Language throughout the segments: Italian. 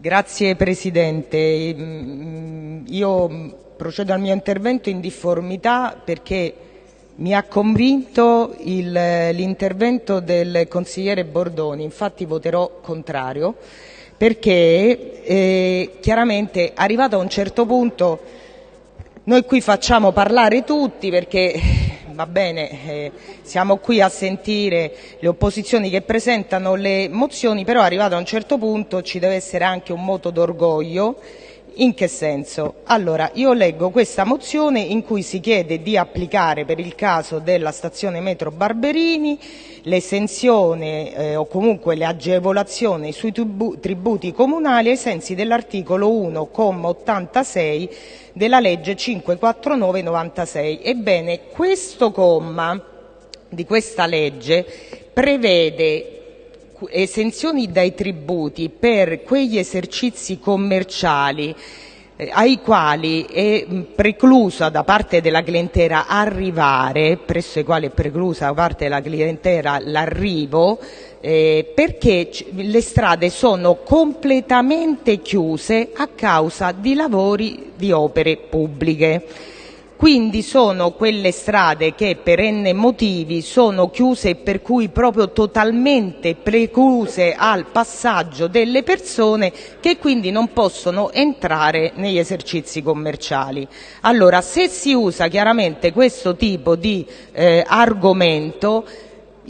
Grazie Presidente. Mm, io procedo al mio intervento in difformità perché mi ha convinto l'intervento del consigliere Bordoni, infatti voterò contrario perché eh, chiaramente arrivato a un certo punto noi qui facciamo parlare tutti perché va bene, eh, siamo qui a sentire le opposizioni che presentano le mozioni, però arrivato a un certo punto ci deve essere anche un moto d'orgoglio in che senso? Allora, io leggo questa mozione in cui si chiede di applicare per il caso della stazione metro Barberini l'esenzione eh, o comunque le agevolazioni sui tributi comunali ai sensi dell'articolo 1,86 della legge 549 96. Ebbene, questo comma di questa legge prevede esenzioni dai tributi per quegli esercizi commerciali eh, ai quali è preclusa da parte della clientela arrivare, presso i quali è preclusa da parte della clientela l'arrivo, eh, perché le strade sono completamente chiuse a causa di lavori di opere pubbliche. Quindi sono quelle strade che per n motivi sono chiuse e per cui proprio totalmente precluse al passaggio delle persone che quindi non possono entrare negli esercizi commerciali. Allora, se si usa chiaramente questo tipo di eh, argomento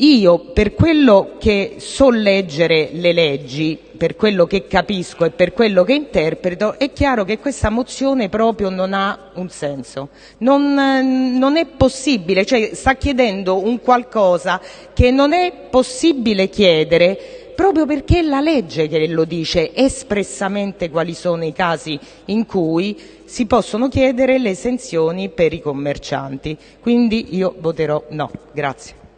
io, per quello che so leggere le leggi, per quello che capisco e per quello che interpreto, è chiaro che questa mozione proprio non ha un senso. Non, non è possibile, cioè sta chiedendo un qualcosa che non è possibile chiedere proprio perché è la legge che lo dice espressamente quali sono i casi in cui si possono chiedere le esenzioni per i commercianti. Quindi io voterò no. Grazie.